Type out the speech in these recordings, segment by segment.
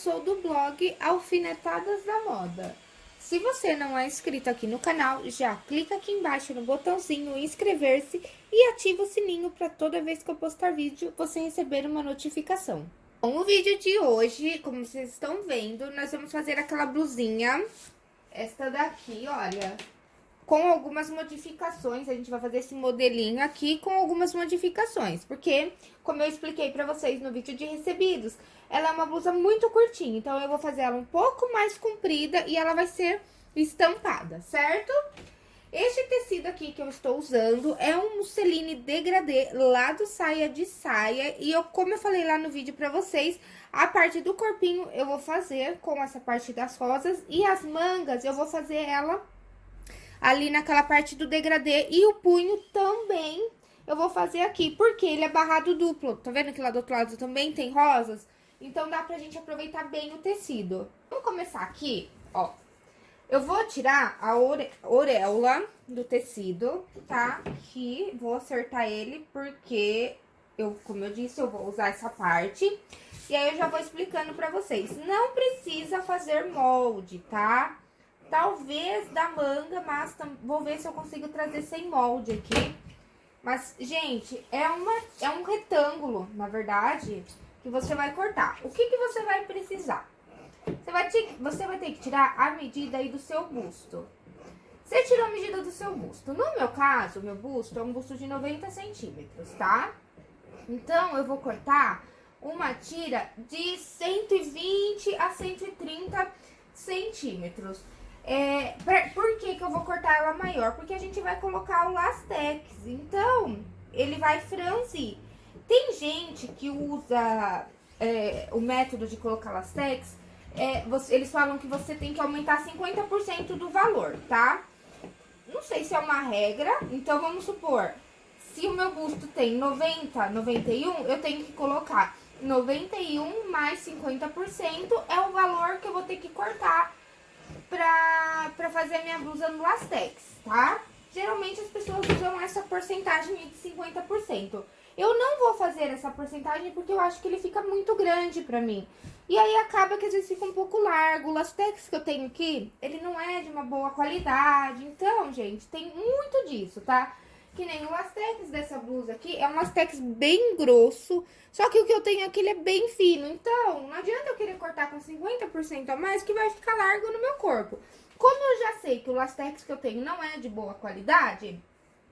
sou do blog Alfinetadas da Moda. Se você não é inscrito aqui no canal, já clica aqui embaixo no botãozinho inscrever-se e ativa o sininho para toda vez que eu postar vídeo você receber uma notificação. Bom, o vídeo de hoje, como vocês estão vendo, nós vamos fazer aquela blusinha, esta daqui, olha, com algumas modificações. A gente vai fazer esse modelinho aqui com algumas modificações, porque, como eu expliquei pra vocês no vídeo de recebidos, ela é uma blusa muito curtinha, então eu vou fazer ela um pouco mais comprida e ela vai ser estampada, certo? Este tecido aqui que eu estou usando é um musseline degradê lá do saia de saia. E eu, como eu falei lá no vídeo pra vocês, a parte do corpinho eu vou fazer com essa parte das rosas. E as mangas eu vou fazer ela ali naquela parte do degradê. E o punho também eu vou fazer aqui, porque ele é barrado duplo. Tá vendo que lá do outro lado também tem rosas? Então, dá pra gente aproveitar bem o tecido. Vamos começar aqui, ó. Eu vou tirar a ore orelha do tecido, tá? Aqui, vou acertar ele, porque, eu, como eu disse, eu vou usar essa parte. E aí, eu já vou explicando pra vocês. Não precisa fazer molde, tá? Talvez da manga, mas vou ver se eu consigo trazer sem molde aqui. Mas, gente, é, uma, é um retângulo, na verdade, que você vai cortar. O que, que você vai precisar? Você vai, ter, você vai ter que tirar a medida aí do seu busto. Você tirou a medida do seu busto. No meu caso, meu busto é um busto de 90 centímetros, tá? Então, eu vou cortar uma tira de 120 a 130 centímetros. É, pra, por que, que eu vou cortar ela maior? Porque a gente vai colocar o lastex, então ele vai franzir. Tem gente que usa é, o método de colocar lastex, é, você, eles falam que você tem que aumentar 50% do valor, tá? Não sei se é uma regra, então vamos supor, se o meu busto tem 90, 91, eu tenho que colocar 91 mais 50% é o valor que eu vou ter que cortar pra, pra fazer minha blusa no lastex, tá? Geralmente as pessoas usam essa porcentagem de 50%. Eu não vou fazer essa porcentagem porque eu acho que ele fica muito grande pra mim. E aí acaba que às vezes fica um pouco largo. O lastex que eu tenho aqui, ele não é de uma boa qualidade. Então, gente, tem muito disso, tá? Que nem o lastex dessa blusa aqui, é um lastex bem grosso. Só que o que eu tenho aqui, ele é bem fino. Então, não adianta eu querer cortar com 50% a mais, que vai ficar largo no meu corpo. Como eu já sei que o lastex que eu tenho não é de boa qualidade,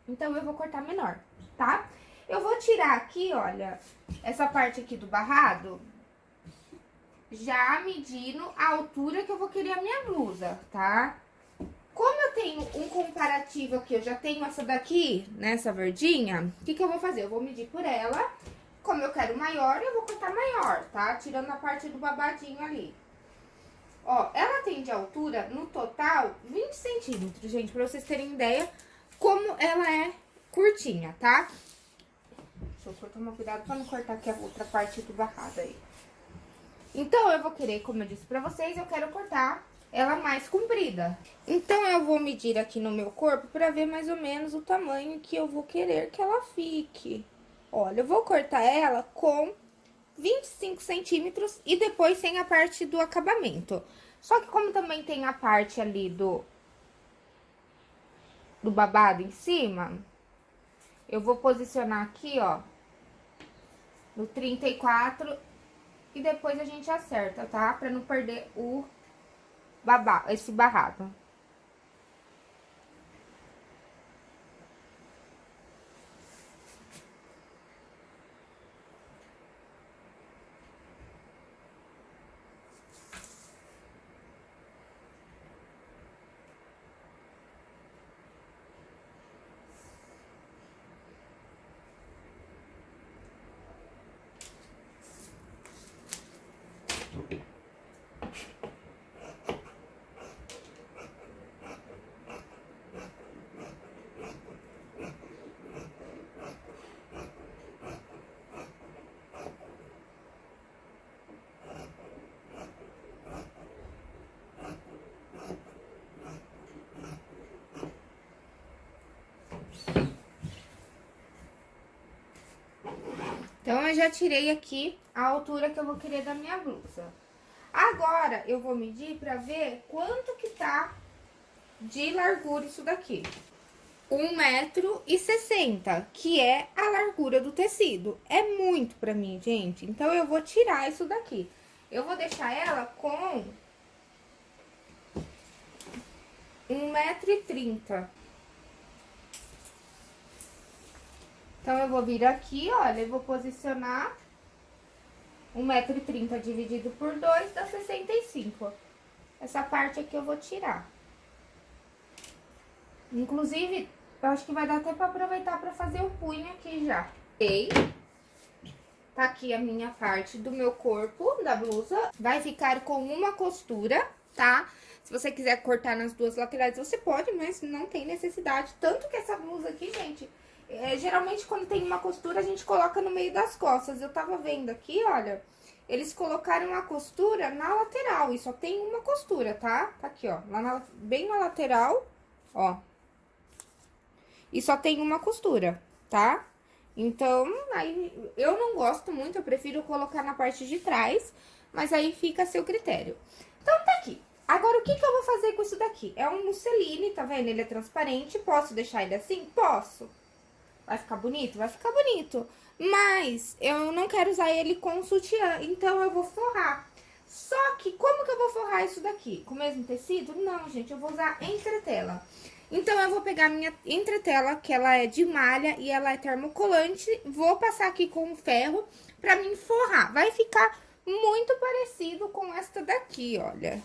então eu vou cortar menor, tá? Eu vou tirar aqui, olha, essa parte aqui do barrado, já medindo a altura que eu vou querer a minha blusa, tá? Como eu tenho um comparativo aqui, eu já tenho essa daqui, nessa verdinha, o que que eu vou fazer? Eu vou medir por ela, como eu quero maior, eu vou cortar maior, tá? Tirando a parte do babadinho ali. Ó, ela tem de altura, no total, 20 centímetros, gente, pra vocês terem ideia como ela é curtinha, tá? Eu tomar cuidado pra não cortar aqui a outra parte do barrado aí. Então, eu vou querer, como eu disse pra vocês, eu quero cortar ela mais comprida. Então, eu vou medir aqui no meu corpo pra ver mais ou menos o tamanho que eu vou querer que ela fique. Olha, eu vou cortar ela com 25 centímetros e depois sem a parte do acabamento. Só que como também tem a parte ali do, do babado em cima, eu vou posicionar aqui, ó, no 34 e depois a gente acerta, tá? Pra não perder o babado, esse barrado. Então, eu já tirei aqui a altura que eu vou querer da minha blusa. Agora, eu vou medir pra ver quanto que tá de largura isso daqui. 1,60m, que é a largura do tecido. É muito pra mim, gente. Então, eu vou tirar isso daqui. Eu vou deixar ela com 1,30m. Então, eu vou vir aqui, olha, e vou posicionar 1,30m dividido por 2 dá 65. Essa parte aqui eu vou tirar. Inclusive, eu acho que vai dar até pra aproveitar pra fazer o punho aqui já. E tá aqui a minha parte do meu corpo, da blusa. Vai ficar com uma costura, tá? Se você quiser cortar nas duas laterais, você pode, mas não tem necessidade. Tanto que essa blusa aqui, gente, é, geralmente, quando tem uma costura, a gente coloca no meio das costas. Eu tava vendo aqui, olha, eles colocaram a costura na lateral. E só tem uma costura, tá? Tá aqui, ó, lá na, bem na lateral, ó. E só tem uma costura, tá? Então, aí, eu não gosto muito, eu prefiro colocar na parte de trás, mas aí fica a seu critério. Então, tá aqui. Agora, o que que eu vou fazer com isso daqui? É um musseline, tá vendo? Ele é transparente, posso deixar ele assim? Posso. Vai ficar bonito? Vai ficar bonito. Mas eu não quero usar ele com sutiã, então eu vou forrar. Só que como que eu vou forrar isso daqui? Com o mesmo tecido? Não, gente, eu vou usar entretela. Então, eu vou pegar a minha entretela, que ela é de malha e ela é termocolante, vou passar aqui com o ferro pra mim forrar. Vai ficar muito parecido com esta daqui, olha.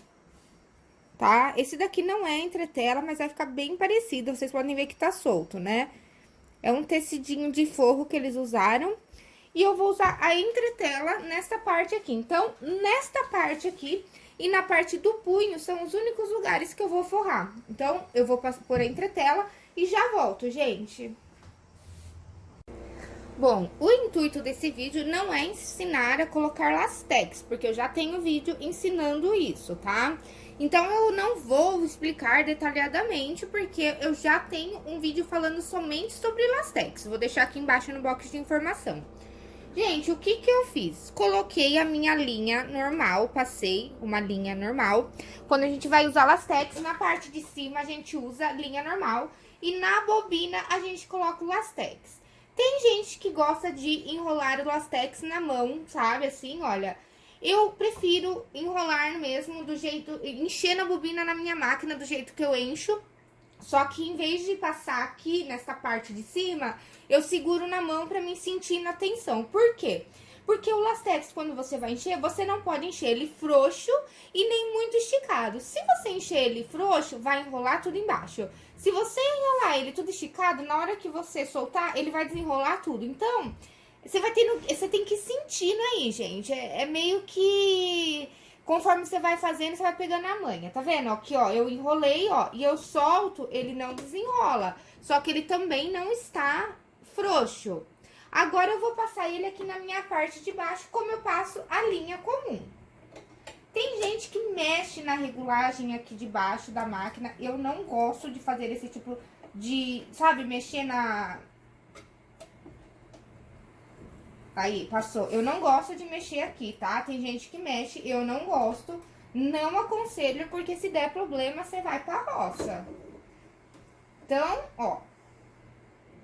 Tá? Esse daqui não é entretela, mas vai ficar bem parecido. Vocês podem ver que tá solto, né? É um tecidinho de forro que eles usaram. E eu vou usar a entretela nessa parte aqui. Então, nesta parte aqui e na parte do punho são os únicos lugares que eu vou forrar. Então, eu vou pôr a entretela e já volto, gente. Bom, o intuito desse vídeo não é ensinar a colocar lastex, porque eu já tenho vídeo ensinando isso, tá? Então, eu não vou explicar detalhadamente, porque eu já tenho um vídeo falando somente sobre lastex. Vou deixar aqui embaixo no box de informação. Gente, o que que eu fiz? Coloquei a minha linha normal, passei uma linha normal. Quando a gente vai usar lastex, na parte de cima a gente usa linha normal. E na bobina a gente coloca o lastex. Tem gente que gosta de enrolar o lastex na mão, sabe? Assim, olha... Eu prefiro enrolar mesmo do jeito... Encher na bobina na minha máquina do jeito que eu encho. Só que em vez de passar aqui nessa parte de cima, eu seguro na mão pra me sentir na tensão. Por quê? Porque o lastex, quando você vai encher, você não pode encher ele frouxo e nem muito esticado. Se você encher ele frouxo, vai enrolar tudo embaixo. Se você enrolar ele tudo esticado, na hora que você soltar, ele vai desenrolar tudo. Então, você vai tendo. Você tem que sentir aí, gente. É, é, meio que. Conforme você vai fazendo, você vai pegando a manha. Tá vendo? Aqui, ó, eu enrolei, ó, e eu solto, ele não desenrola. Só que ele também não está frouxo. Agora, eu vou passar ele aqui na minha parte de baixo, como eu passo a linha comum. Tem gente que mexe na regulagem aqui de baixo da máquina. Eu não gosto de fazer esse tipo de, sabe, mexer na, Aí, passou. Eu não gosto de mexer aqui, tá? Tem gente que mexe, eu não gosto. Não aconselho, porque se der problema, você vai pra roça. Então, ó.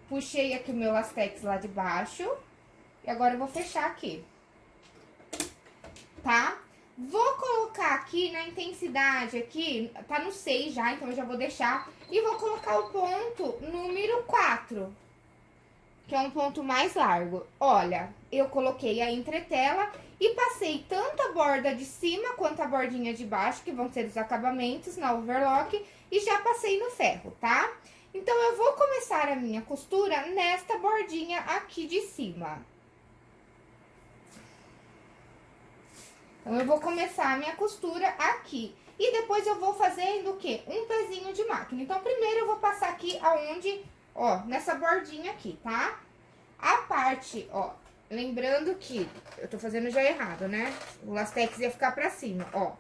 Puxei aqui o meu lastex lá de baixo. E agora eu vou fechar aqui. Tá? Vou colocar aqui na intensidade aqui, tá no 6 já, então eu já vou deixar. E vou colocar o ponto número 4 que é um ponto mais largo. Olha, eu coloquei a entretela e passei tanto a borda de cima quanto a bordinha de baixo, que vão ser os acabamentos na overlock, e já passei no ferro, tá? Então, eu vou começar a minha costura nesta bordinha aqui de cima. Então, eu vou começar a minha costura aqui. E depois eu vou fazendo o quê? Um pezinho de máquina. Então, primeiro eu vou passar aqui aonde ó, nessa bordinha aqui, tá? A parte, ó, lembrando que eu tô fazendo já errado, né? O lastex ia ficar pra cima, ó.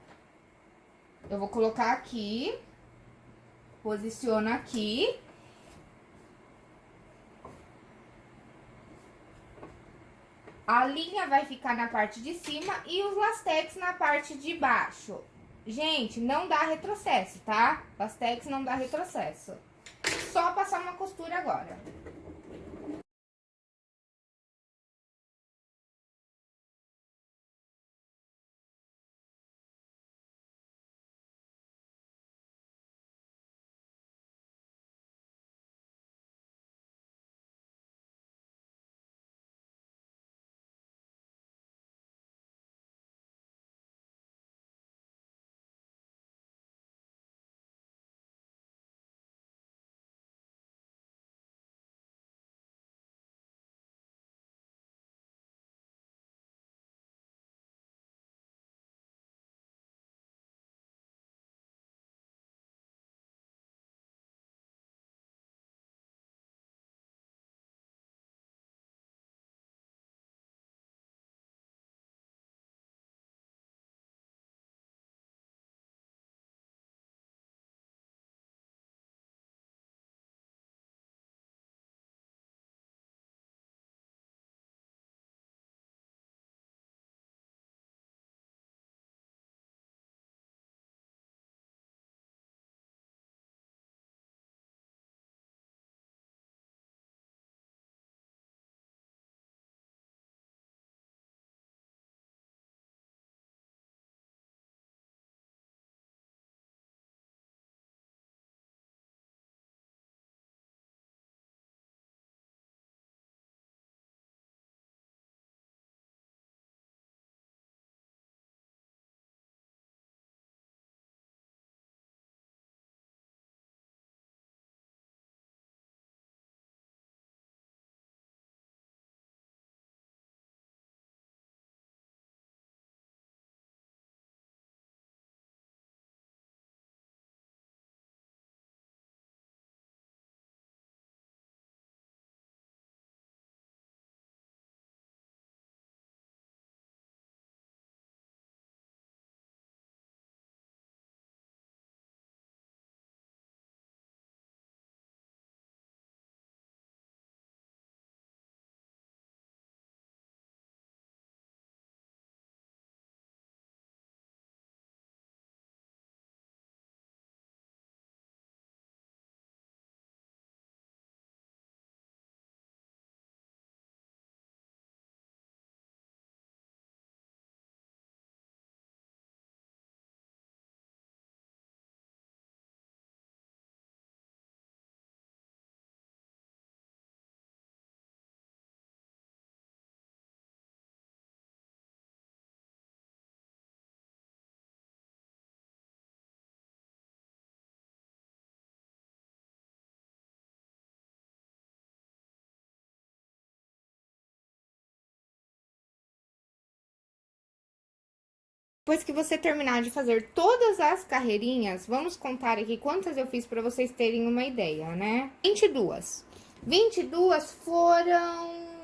Eu vou colocar aqui, posiciona aqui. A linha vai ficar na parte de cima e os lastex na parte de baixo. Gente, não dá retrocesso, tá? Lastex não dá retrocesso. Só passar uma costura agora. Depois que você terminar de fazer todas as carreirinhas, vamos contar aqui quantas eu fiz para vocês terem uma ideia, né? 22. 22 foram...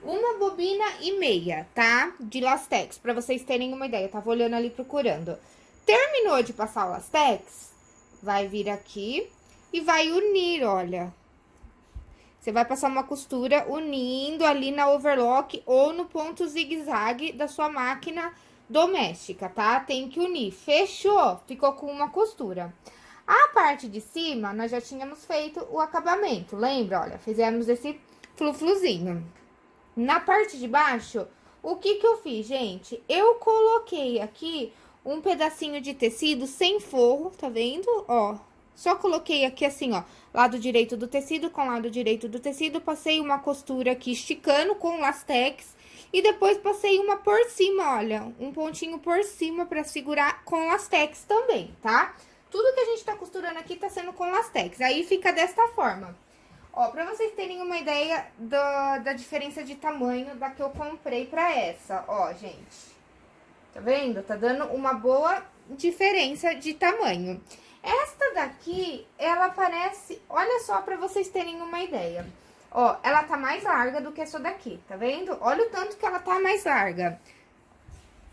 Uma bobina e meia, tá? De lastex, para vocês terem uma ideia. tava olhando ali procurando. Terminou de passar o lastex, vai vir aqui e vai unir, olha. Você vai passar uma costura unindo ali na overlock ou no ponto zigue-zague da sua máquina doméstica, tá? Tem que unir. Fechou? Ficou com uma costura. A parte de cima, nós já tínhamos feito o acabamento, lembra? Olha, fizemos esse flufluzinho. Na parte de baixo, o que que eu fiz, gente? Eu coloquei aqui um pedacinho de tecido sem forro, tá vendo? Ó, só coloquei aqui assim, ó, lado direito do tecido com lado direito do tecido, passei uma costura aqui esticando com lastex e depois passei uma por cima, olha, um pontinho por cima pra segurar com lastex também, tá? Tudo que a gente tá costurando aqui tá sendo com lastex, aí fica desta forma. Ó, pra vocês terem uma ideia do, da diferença de tamanho da que eu comprei pra essa, ó, gente. Tá vendo? Tá dando uma boa diferença de tamanho. Esta daqui, ela parece... Olha só pra vocês terem uma ideia. Ó, ela tá mais larga do que essa daqui, tá vendo? Olha o tanto que ela tá mais larga.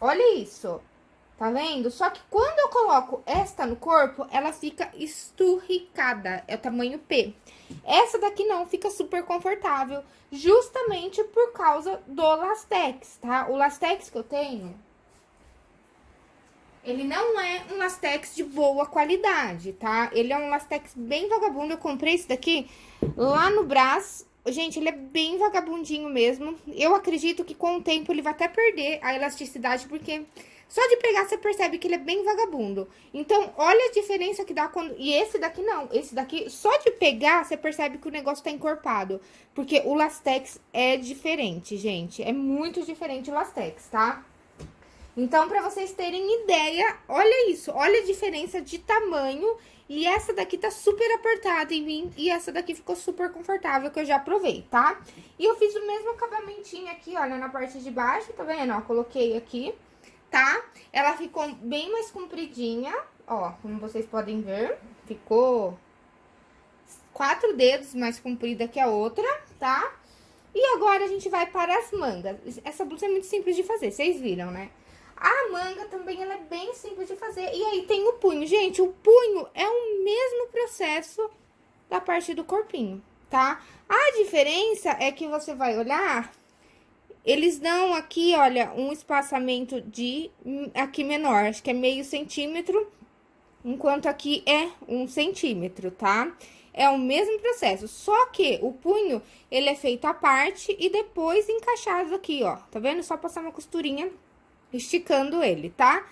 Olha isso. Tá vendo? Só que quando eu coloco esta no corpo, ela fica esturricada. É o tamanho P. Essa daqui não, fica super confortável. Justamente por causa do Lastex, tá? O Lastex que eu tenho... Ele não é um Lastex de boa qualidade, tá? Ele é um Lastex bem vagabundo. Eu comprei esse daqui lá no Brás. Gente, ele é bem vagabundinho mesmo. Eu acredito que com o tempo ele vai até perder a elasticidade, porque só de pegar você percebe que ele é bem vagabundo. Então, olha a diferença que dá quando... E esse daqui não, esse daqui, só de pegar, você percebe que o negócio tá encorpado. Porque o Lastex é diferente, gente. É muito diferente o Lastex, tá? Então, pra vocês terem ideia, olha isso. Olha a diferença de tamanho e essa daqui tá super apertada em mim e essa daqui ficou super confortável, que eu já provei, tá? E eu fiz o mesmo acabamentinho aqui, olha, na parte de baixo, tá vendo? Ó, coloquei aqui, tá? Ela ficou bem mais compridinha, ó, como vocês podem ver, ficou quatro dedos mais comprida que a outra, tá? E agora a gente vai para as mangas. Essa blusa é muito simples de fazer, vocês viram, né? A manga também, ela é bem simples de fazer. E aí, tem o punho. Gente, o punho é o mesmo processo da parte do corpinho, tá? A diferença é que você vai olhar, eles dão aqui, olha, um espaçamento de aqui menor, acho que é meio centímetro, enquanto aqui é um centímetro, tá? É o mesmo processo, só que o punho, ele é feito à parte e depois encaixado aqui, ó. Tá vendo? Só passar uma costurinha esticando ele, tá?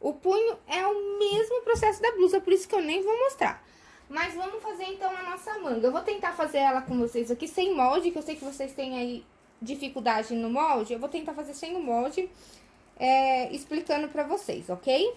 O punho é o mesmo processo da blusa, por isso que eu nem vou mostrar. Mas vamos fazer, então, a nossa manga. Eu vou tentar fazer ela com vocês aqui sem molde, que eu sei que vocês têm aí dificuldade no molde. Eu vou tentar fazer sem o molde, é, explicando pra vocês, ok?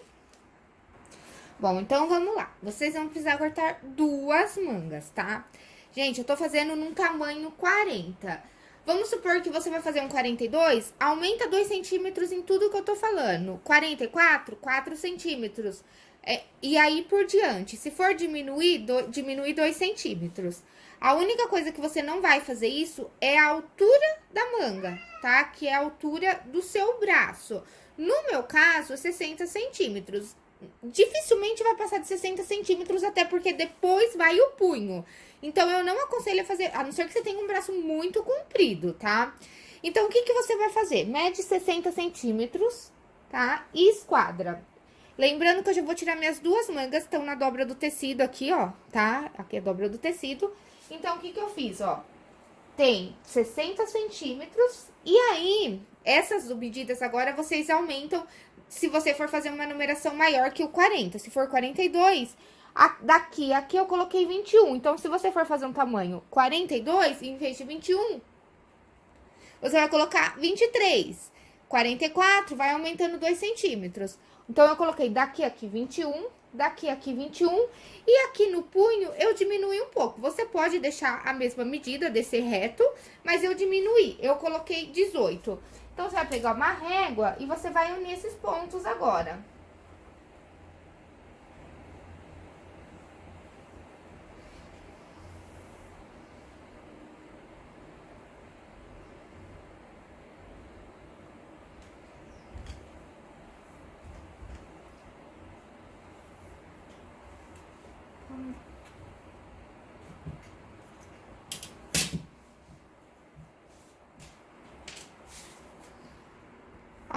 Bom, então vamos lá. Vocês vão precisar cortar duas mangas, tá? Gente, eu tô fazendo num tamanho 40. Vamos supor que você vai fazer um 42, aumenta 2 centímetros em tudo que eu tô falando. 44, 4 centímetros. É, e aí por diante. Se for diminuir, do, diminuir 2 centímetros. A única coisa que você não vai fazer isso é a altura da manga, tá? Que é a altura do seu braço. No meu caso, 60 centímetros. Dificilmente vai passar de 60 centímetros, até porque depois vai o punho. Então, eu não aconselho a fazer, a não ser que você tenha um braço muito comprido, tá? Então, o que, que você vai fazer? Mede 60 centímetros, tá? E esquadra. Lembrando que eu já vou tirar minhas duas mangas, estão na dobra do tecido aqui, ó, tá? Aqui é a dobra do tecido. Então, o que que eu fiz, ó? Tem 60 centímetros, e aí, essas medidas agora vocês aumentam se você for fazer uma numeração maior que o 40. Se for 42, a, daqui, aqui eu coloquei 21. Então, se você for fazer um tamanho 42, em vez de 21, você vai colocar 23. 44, vai aumentando 2 centímetros. Então, eu coloquei daqui aqui 21, daqui aqui 21. E aqui no punho, eu diminui um pouco. Você pode deixar a mesma medida, descer reto, mas eu diminuí. Eu coloquei 18. Então, você vai pegar uma régua e você vai unir esses pontos agora.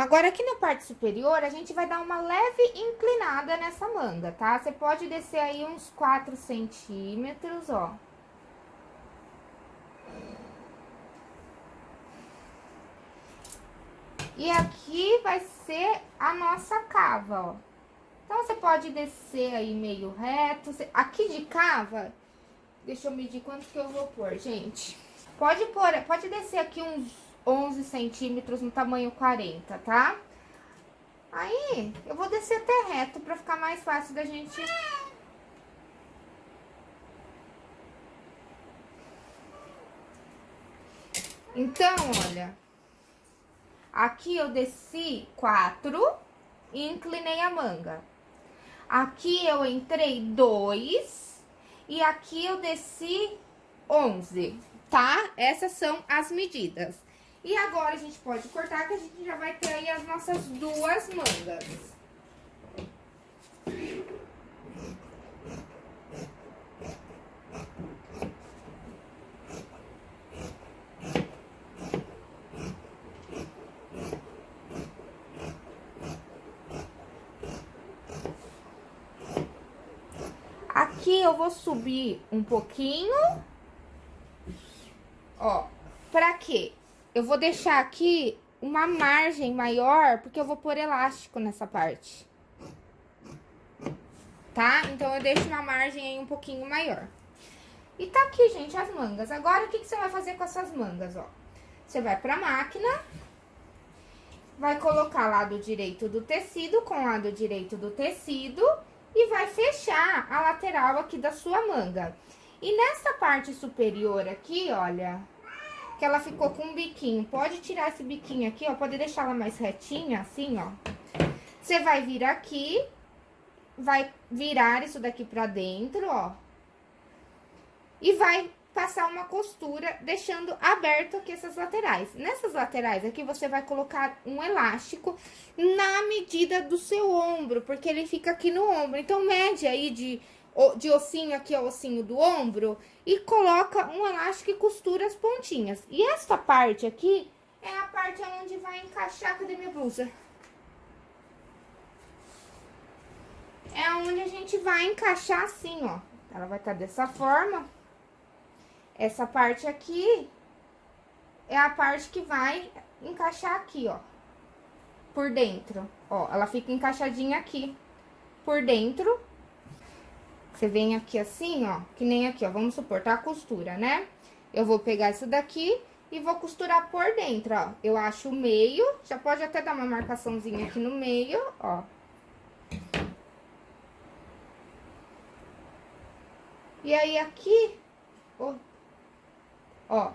Agora, aqui na parte superior, a gente vai dar uma leve inclinada nessa manga, tá? Você pode descer aí uns 4 centímetros, ó. E aqui vai ser a nossa cava, ó. Então, você pode descer aí meio reto. Aqui de cava, deixa eu medir quanto que eu vou pôr, gente. Pode pôr, pode descer aqui uns 11 centímetros no tamanho 40, tá? Aí, eu vou descer até reto pra ficar mais fácil da gente... Então, olha, aqui eu desci 4 e inclinei a manga. Aqui eu entrei 2 e aqui eu desci 11, tá? Essas são as medidas. E agora a gente pode cortar que a gente já vai ter aí as nossas duas mangas. Aqui eu vou subir um pouquinho, ó, pra quê? Eu vou deixar aqui uma margem maior, porque eu vou pôr elástico nessa parte. Tá? Então, eu deixo uma margem aí um pouquinho maior. E tá aqui, gente, as mangas. Agora, o que, que você vai fazer com essas mangas, ó? Você vai pra máquina, vai colocar lado direito do tecido com lado direito do tecido e vai fechar a lateral aqui da sua manga. E nessa parte superior aqui, olha, que ela ficou com um biquinho, pode tirar esse biquinho aqui, ó, pode deixar ela mais retinha, assim, ó. Você vai vir aqui, vai virar isso daqui pra dentro, ó. E vai passar uma costura, deixando aberto aqui essas laterais. Nessas laterais aqui, você vai colocar um elástico na medida do seu ombro, porque ele fica aqui no ombro. Então, mede aí de, de ossinho aqui ao ossinho do ombro e coloca um elástico e costura as pontinhas. E essa parte aqui é a parte onde vai encaixar, cadê minha blusa? É onde a gente vai encaixar assim, ó. Ela vai estar tá dessa forma. Essa parte aqui é a parte que vai encaixar aqui, ó. Por dentro, ó. Ela fica encaixadinha aqui, por dentro. Você vem aqui assim, ó, que nem aqui, ó. Vamos supor, tá a costura, né? Eu vou pegar isso daqui e vou costurar por dentro, ó. Eu acho o meio, já pode até dar uma marcaçãozinha aqui no meio, ó. E aí, aqui, ó, Ó.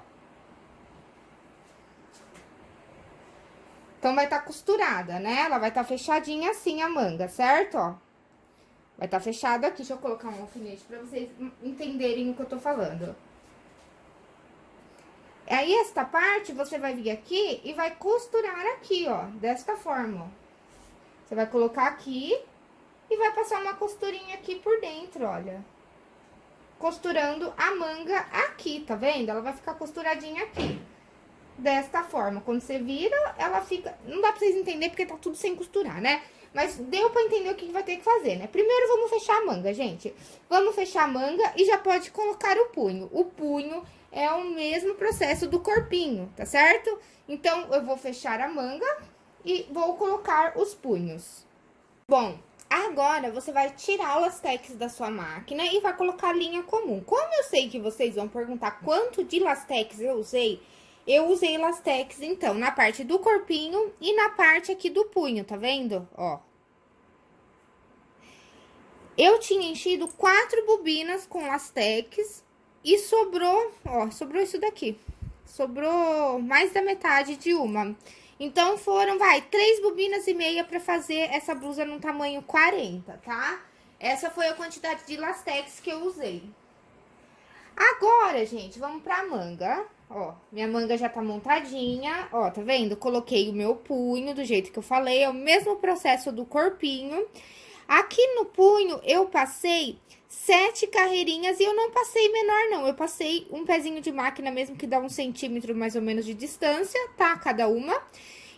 Então, vai estar tá costurada, né? Ela vai estar tá fechadinha assim a manga, certo? Ó. Vai estar tá fechado aqui. Deixa eu colocar um alfinete pra vocês entenderem o que eu tô falando. Aí, esta parte, você vai vir aqui e vai costurar aqui, ó. Desta forma. Você vai colocar aqui e vai passar uma costurinha aqui por dentro, olha costurando a manga aqui, tá vendo? Ela vai ficar costuradinha aqui. Desta forma, quando você vira, ela fica... Não dá pra vocês entenderem porque tá tudo sem costurar, né? Mas deu pra entender o que vai ter que fazer, né? Primeiro, vamos fechar a manga, gente. Vamos fechar a manga e já pode colocar o punho. O punho é o mesmo processo do corpinho, tá certo? Então, eu vou fechar a manga e vou colocar os punhos. Bom, Agora, você vai tirar o lastex da sua máquina e vai colocar linha comum. Como eu sei que vocês vão perguntar quanto de lastex eu usei, eu usei lastex, então, na parte do corpinho e na parte aqui do punho, tá vendo? Ó. Eu tinha enchido quatro bobinas com lastex e sobrou, ó, sobrou isso daqui. Sobrou mais da metade de uma. Então, foram, vai, três bobinas e meia pra fazer essa blusa no tamanho 40, tá? Essa foi a quantidade de lastex que eu usei. Agora, gente, vamos pra manga. Ó, minha manga já tá montadinha, ó, tá vendo? Coloquei o meu punho do jeito que eu falei, é o mesmo processo do corpinho. Aqui no punho, eu passei sete carreirinhas e eu não passei menor, não. Eu passei um pezinho de máquina mesmo, que dá um centímetro mais ou menos de distância, tá? Cada uma.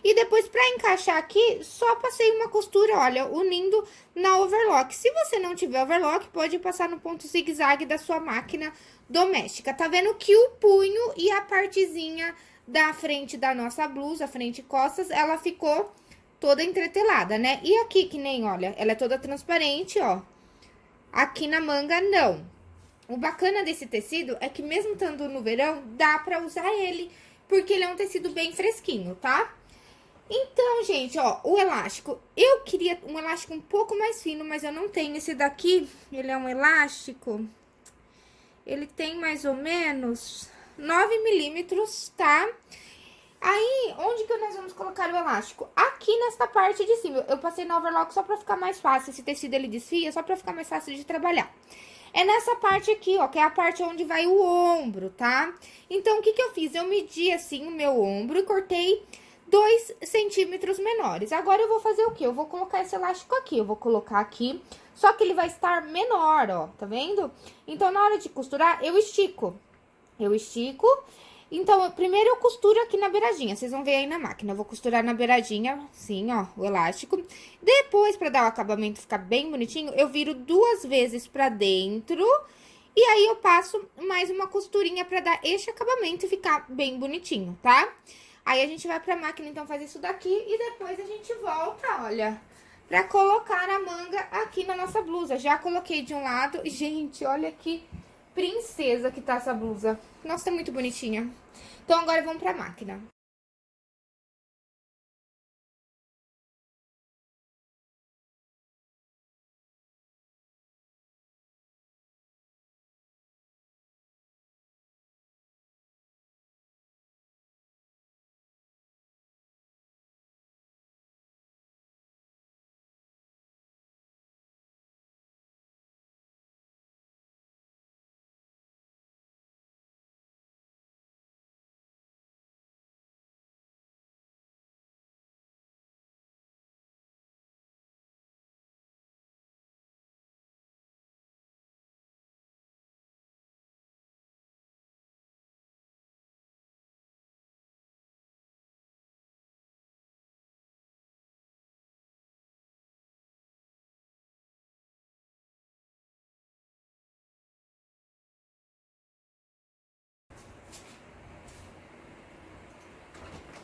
E depois, pra encaixar aqui, só passei uma costura, olha, unindo na overlock. Se você não tiver overlock, pode passar no ponto zigue-zague da sua máquina doméstica. Tá vendo que o punho e a partezinha da frente da nossa blusa, frente e costas, ela ficou toda entretelada, né? E aqui, que nem, olha, ela é toda transparente, ó. Aqui na manga, não. O bacana desse tecido é que mesmo estando no verão, dá pra usar ele, porque ele é um tecido bem fresquinho, tá? Então, gente, ó, o elástico, eu queria um elástico um pouco mais fino, mas eu não tenho. Esse daqui, ele é um elástico, ele tem mais ou menos 9 milímetros, tá? Aí, onde que nós vamos colocar o elástico? Aqui nesta parte de cima. Eu passei no overlock só pra ficar mais fácil. Esse tecido, ele desfia, só pra ficar mais fácil de trabalhar. É nessa parte aqui, ó, que é a parte onde vai o ombro, tá? Então, o que que eu fiz? Eu medi, assim, o meu ombro e cortei dois centímetros menores. Agora, eu vou fazer o quê? Eu vou colocar esse elástico aqui. Eu vou colocar aqui, só que ele vai estar menor, ó, tá vendo? Então, na hora de costurar, eu estico. Eu estico Então, primeiro eu costuro aqui na beiradinha, vocês vão ver aí na máquina. Eu vou costurar na beiradinha, assim, ó, o elástico. Depois, pra dar o acabamento ficar bem bonitinho, eu viro duas vezes pra dentro... E aí, eu passo mais uma costurinha pra dar este acabamento e ficar bem bonitinho, tá? Aí, a gente vai pra máquina, então, fazer isso daqui e depois a gente volta, olha, pra colocar a manga aqui na nossa blusa. Já coloquei de um lado. Gente, olha que princesa que tá essa blusa. Nossa, tá muito bonitinha. Então, agora vamos pra máquina.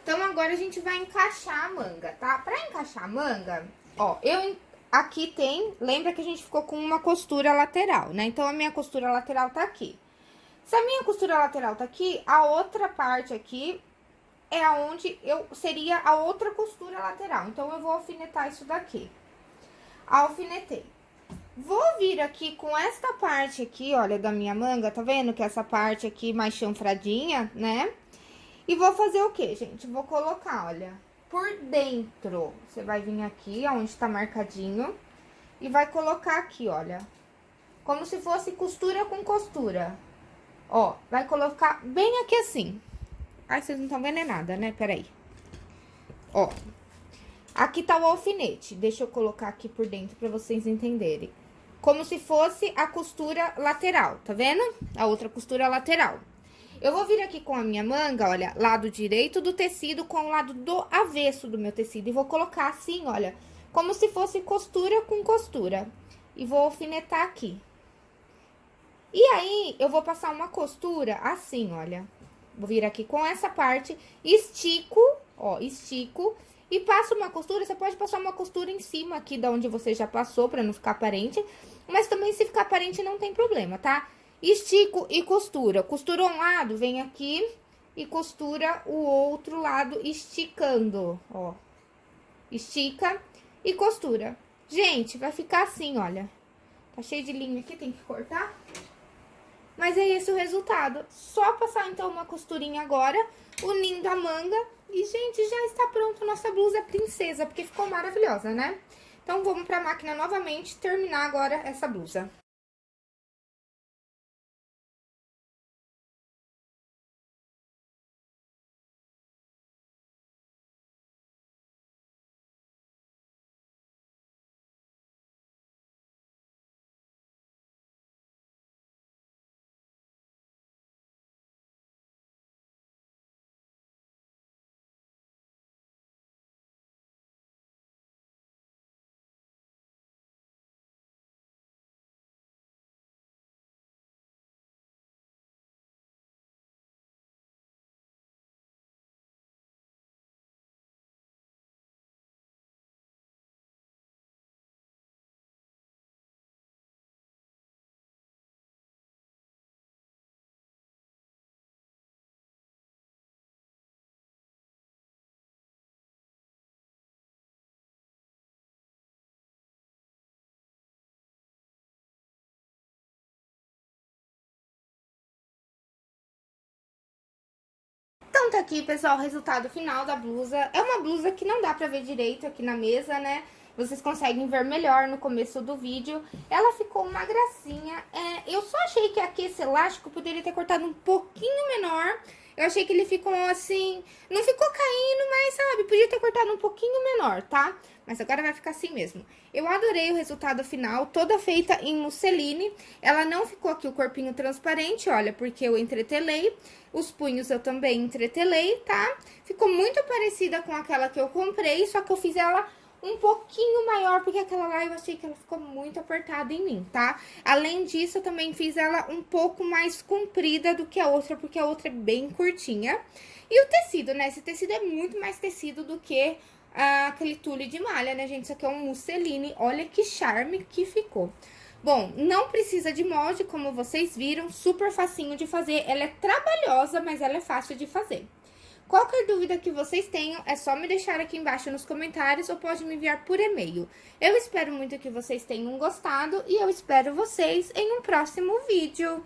Então, agora a gente vai encaixar a manga, tá? Pra encaixar a manga, ó, eu... Aqui tem... Lembra que a gente ficou com uma costura lateral, né? Então, a minha costura lateral tá aqui. Se a minha costura lateral tá aqui, a outra parte aqui é aonde eu seria a outra costura lateral. Então, eu vou alfinetar isso daqui. Alfinetei. Vou vir aqui com esta parte aqui, olha, da minha manga, tá vendo? Que essa parte aqui mais chanfradinha, né? E vou fazer o quê, gente? Vou colocar, olha, por dentro. Você vai vir aqui, onde tá marcadinho, e vai colocar aqui, olha. Como se fosse costura com costura. Ó, vai colocar bem aqui assim. Ai, vocês não estão vendo é nada, né? Peraí. Ó. Aqui tá o alfinete. Deixa eu colocar aqui por dentro pra vocês entenderem. Como se fosse a costura lateral, tá vendo? A outra costura lateral. Eu vou vir aqui com a minha manga, olha, lado direito do tecido com o lado do avesso do meu tecido. E vou colocar assim, olha, como se fosse costura com costura. E vou alfinetar aqui. E aí, eu vou passar uma costura assim, olha. Vou vir aqui com essa parte, estico, ó, estico. E passo uma costura, você pode passar uma costura em cima aqui da onde você já passou, pra não ficar aparente. Mas também, se ficar aparente, não tem problema, tá? Estico e costura. Costura um lado, vem aqui e costura o outro lado esticando, ó. Estica e costura. Gente, vai ficar assim, olha. Tá cheio de linha aqui, tem que cortar. Mas é esse o resultado. Só passar, então, uma costurinha agora, unindo a manga. E, gente, já está pronta nossa blusa princesa, porque ficou maravilhosa, né? Então, vamos pra máquina novamente terminar agora essa blusa. Tá aqui, pessoal, o resultado final da blusa. É uma blusa que não dá pra ver direito aqui na mesa, né? Vocês conseguem ver melhor no começo do vídeo. Ela ficou uma gracinha. É, eu só achei que aqui esse elástico poderia ter cortado um pouquinho menor. Achei que ele ficou assim, não ficou caindo, mas sabe, podia ter cortado um pouquinho menor, tá? Mas agora vai ficar assim mesmo. Eu adorei o resultado final, toda feita em musseline. Ela não ficou aqui o corpinho transparente, olha, porque eu entretelei. Os punhos eu também entretelei, tá? Ficou muito parecida com aquela que eu comprei, só que eu fiz ela um pouquinho maior, porque aquela lá eu achei que ela ficou muito apertada em mim, tá? Além disso, eu também fiz ela um pouco mais comprida do que a outra, porque a outra é bem curtinha. E o tecido, né? Esse tecido é muito mais tecido do que ah, aquele tule de malha, né, gente? Isso aqui é um musseline, olha que charme que ficou. Bom, não precisa de molde, como vocês viram, super facinho de fazer. Ela é trabalhosa, mas ela é fácil de fazer. Qualquer dúvida que vocês tenham, é só me deixar aqui embaixo nos comentários ou pode me enviar por e-mail. Eu espero muito que vocês tenham gostado e eu espero vocês em um próximo vídeo.